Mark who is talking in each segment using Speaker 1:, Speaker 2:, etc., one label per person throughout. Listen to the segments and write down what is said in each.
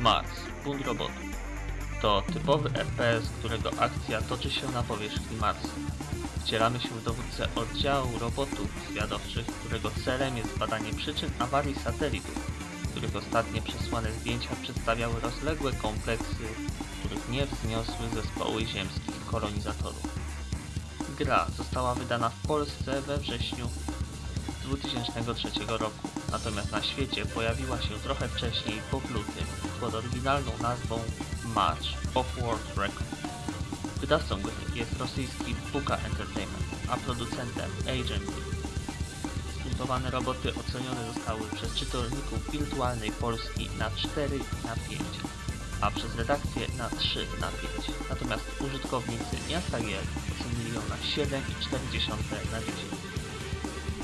Speaker 1: Mars, bunt robotów. To typowy FPS, którego akcja toczy się na powierzchni Marsa. Wcielamy się w dowódcę oddziału robotów zwiadowczych, którego celem jest badanie przyczyn awarii satelitów, których ostatnie przesłane zdjęcia przedstawiały rozległe kompleksy, których nie wzniosły zespoły ziemskich kolonizatorów. Gra została wydana w Polsce we wrześniu 2003 roku, natomiast na świecie pojawiła się trochę wcześniej pod lutym pod oryginalną nazwą March of World Record. Wydawcą gry jest rosyjski Buka Entertainment, a producentem Agent. Zbuntowane roboty ocenione zostały przez czytelników wirtualnej Polski na 4 na 5, a przez redakcję na 3 na 5. Natomiast użytkownicy miasta gier ocenili ją na 7,4 na 10.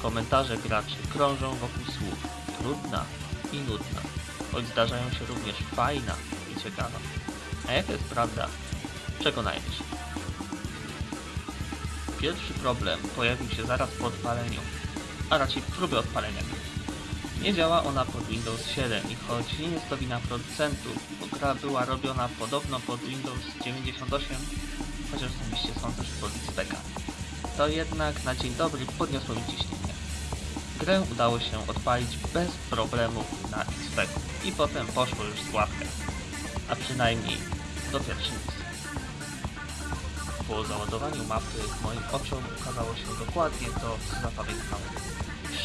Speaker 1: Komentarze graczy krążą wokół słów trudna i nudna, choć zdarzają się również fajna i ciekawa. A jaka jest prawda? Przekonajmy się. Pierwszy problem pojawił się zaraz po odpaleniu, a raczej próbie odpalenia. Nie działa ona pod Windows 7 i choć nie jest to wina producentów, bo gra była robiona podobno pod Windows 98, chociaż osobiście sądzę, że pod XP, to jednak na dzień dobry podniosło mi ciśnienie. Grę udało się odpalić bez problemów na XP i potem poszło już z łapkę, a przynajmniej do pierwszej misji. Po załadowaniu mapy moim oczom ukazało się dokładnie to, co zapamiętałem.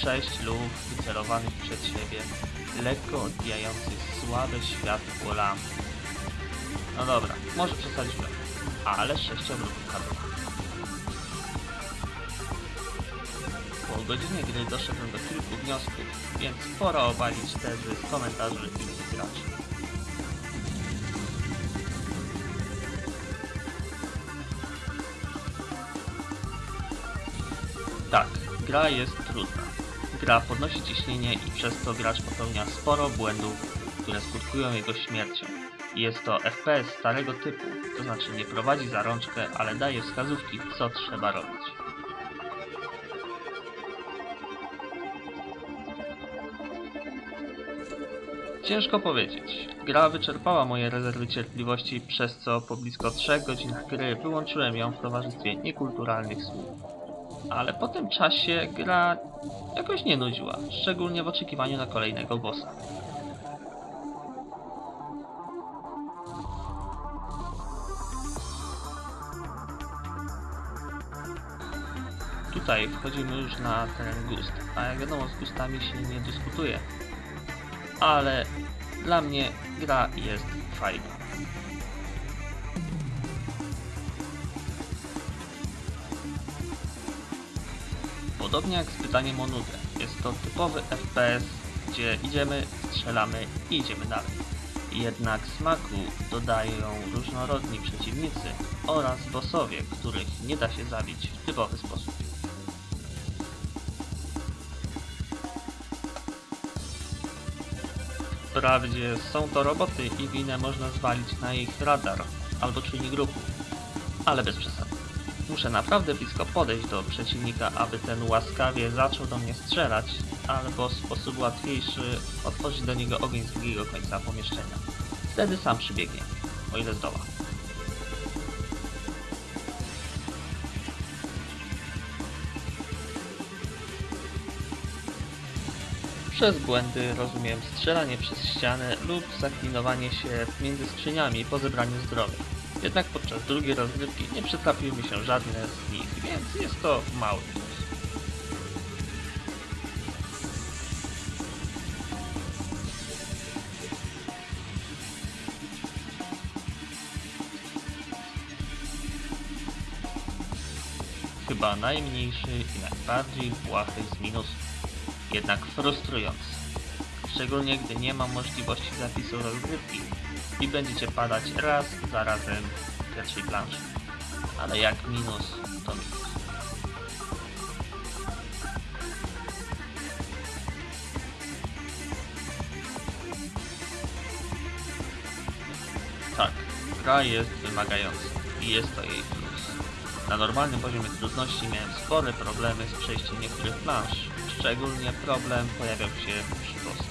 Speaker 1: Sześć luf wycelowanych przed siebie, lekko odbijających słabe światło lamp. No dobra, może przesadziłem, ale sześciobrotów kadrowa. Godzinie gry doszedłem do kilku wniosków, więc pora obalić tezy komentarzy innych graczy. Tak, gra jest trudna. Gra podnosi ciśnienie i przez to gracz popełnia sporo błędów, które skutkują jego śmiercią. Jest to FPS starego typu, to znaczy nie prowadzi za rączkę, ale daje wskazówki, co trzeba robić. Ciężko powiedzieć. Gra wyczerpała moje rezerwy cierpliwości, przez co po blisko 3 godzinach gry wyłączyłem ją w towarzystwie niekulturalnych słów. Ale po tym czasie gra jakoś nie nudziła, szczególnie w oczekiwaniu na kolejnego bossa. Tutaj wchodzimy już na teren gust, a jak wiadomo z gustami się nie dyskutuje. Ale dla mnie gra jest fajna. Podobnie jak z pytaniem o nudę, jest to typowy FPS, gdzie idziemy, strzelamy i idziemy dalej. Jednak smaku dodają różnorodni przeciwnicy oraz bossowie, których nie da się zabić w typowy sposób. Wprawdzie są to roboty i winę można zwalić na ich radar albo czujnik ruchu, ale bez przesady. Muszę naprawdę blisko podejść do przeciwnika, aby ten łaskawie zaczął do mnie strzelać, albo w sposób łatwiejszy otworzyć do niego ogień z drugiego końca pomieszczenia. Wtedy sam przybiegnie, o ile zdoła. Przez błędy rozumiem strzelanie przez ścianę lub zaklinowanie się między skrzyniami po zebraniu zdrowia. Jednak podczas drugiej rozgrywki nie przytrafiły mi się żadne z nich, więc jest to mały plus. Chyba najmniejszy i najbardziej błahy z minusów. Jednak frustrujący. Szczególnie gdy nie ma możliwości zapisu rozgrywki i będziecie padać raz za razem w pierwszej planszy. Ale jak minus, to minus. Tak, gra jest wymagająca i jest to jej plus. Na normalnym poziomie trudności miałem spore problemy z przejściem niektórych planż. Szczególnie problem pojawiał się przy bossach.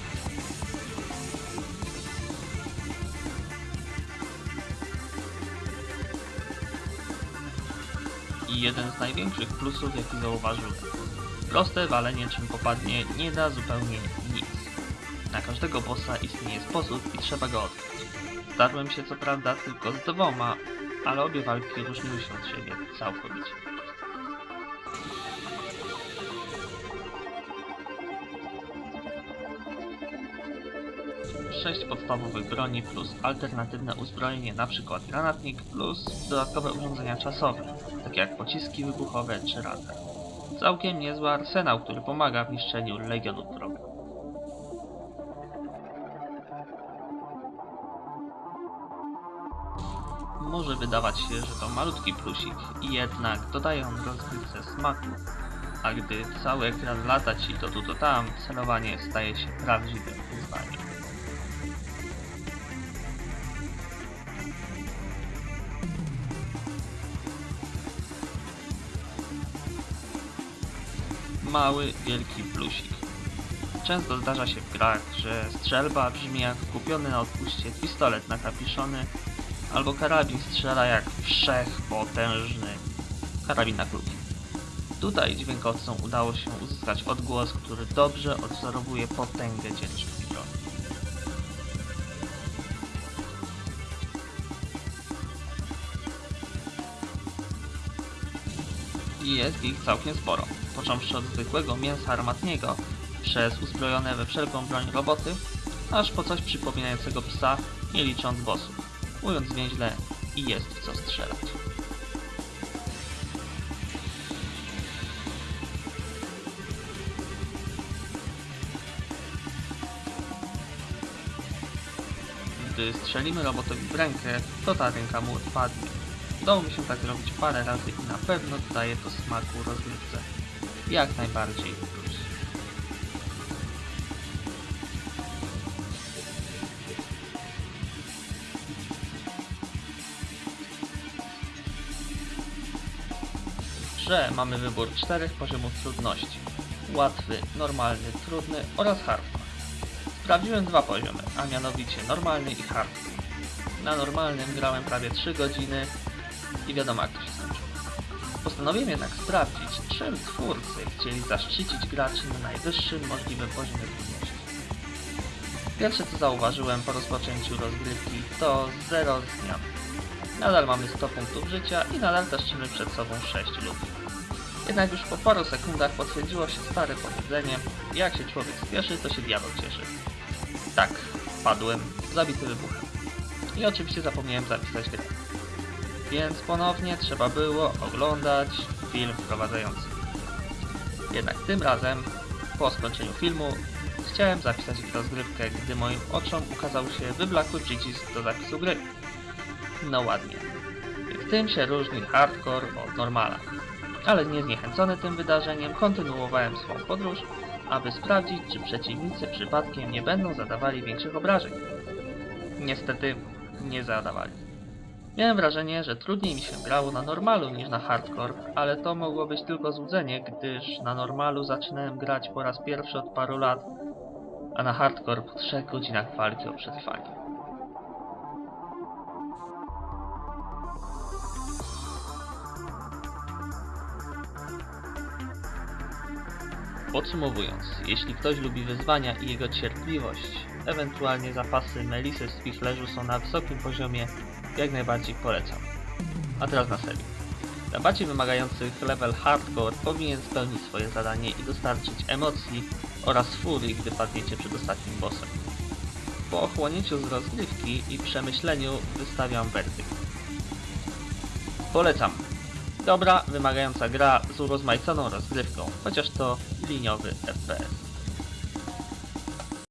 Speaker 1: I jeden z największych plusów jaki zauważyłem. Proste walenie czym popadnie nie da zupełnie nic. Na każdego bossa istnieje sposób i trzeba go odkryć. Starłem się co prawda tylko z dwoma, ale obie walki różniły się od siebie całkowicie. Sześć podstawowych broni plus alternatywne uzbrojenie, np. granatnik plus dodatkowe urządzenia czasowe, takie jak pociski wybuchowe czy radar. Całkiem niezły arsenał, który pomaga w niszczeniu legionów wroga. Może wydawać się, że to malutki plusik jednak dodaje on rozgrywce smaku, a gdy cały ekran lata ci to tu to tam, celowanie staje się prawdziwym wyzwaniem. Mały, wielki plusik. Często zdarza się w grach, że strzelba brzmi jak kupiony na odpuście pistolet nakapiszony, albo karabin strzela jak wszechpotężny karabin na kluki. Tutaj dźwiękowcom udało się uzyskać odgłos, który dobrze odwzorowuje potęgę ciężkich broni. I jest ich całkiem sporo, począwszy od zwykłego mięsa armatniego, przez uzbrojone we wszelką broń roboty, aż po coś przypominającego psa, nie licząc bossów. Mówiąc więźle, i jest w co strzelać. Gdy strzelimy robotowi w rękę, to ta ręka mu odpadnie. Udało mi się tak zrobić parę razy i na pewno dodaje to smaku rozgrywce. Jak najbardziej grze mamy wybór czterech poziomów trudności. Łatwy, normalny, trudny oraz hardcore. Sprawdziłem dwa poziomy, a mianowicie normalny i hardcore. Na normalnym grałem prawie 3 godziny i wiadomo jak to się skończyło. Postanowiłem jednak sprawdzić, czym twórcy chcieli zaszczycić graczy na najwyższym możliwym poziomie trudności. Pierwsze co zauważyłem po rozpoczęciu rozgrywki to zero zmian. Nadal mamy 100 punktów życia i nadal taszczymy przed sobą 6 ludzi. Jednak już po paru sekundach potwierdziło się stare powiedzenie, jak się człowiek spieszy, to się diabeł cieszy. Tak, padłem, zabity wybuchem. I oczywiście zapomniałem zapisać grę. Więc ponownie trzeba było oglądać film wprowadzający. Jednak tym razem, po skończeniu filmu, chciałem zapisać rozgrywkę, gdy moim oczom ukazał się wyblakły przycisk do zapisu gry. No ładnie. W tym się różni hardcore od normala. Ale nie zniechęcony tym wydarzeniem, kontynuowałem swą podróż, aby sprawdzić, czy przeciwnicy przypadkiem nie będą zadawali większych obrażeń. Niestety, nie zadawali. Miałem wrażenie, że trudniej mi się grało na normalu niż na hardcore, ale to mogło być tylko złudzenie, gdyż na normalu zaczynałem grać po raz pierwszy od paru lat, a na hardcore po 3 godzinach walki o przetrwanie. Podsumowując, jeśli ktoś lubi wyzwania i jego cierpliwość, ewentualnie zapasy melisy z Fichlerzu są na wysokim poziomie, jak najbardziej polecam. A teraz na serio. Dla bardziej wymagających level hardcore powinien spełnić swoje zadanie i dostarczyć emocji oraz furii, gdy padniecie przed ostatnim bossem. Po ochłonięciu z rozgrywki i przemyśleniu wystawiam werdykt. Polecam. Dobra, wymagająca gra z urozmaiconą rozgrywką, chociaż to liniowy FPS.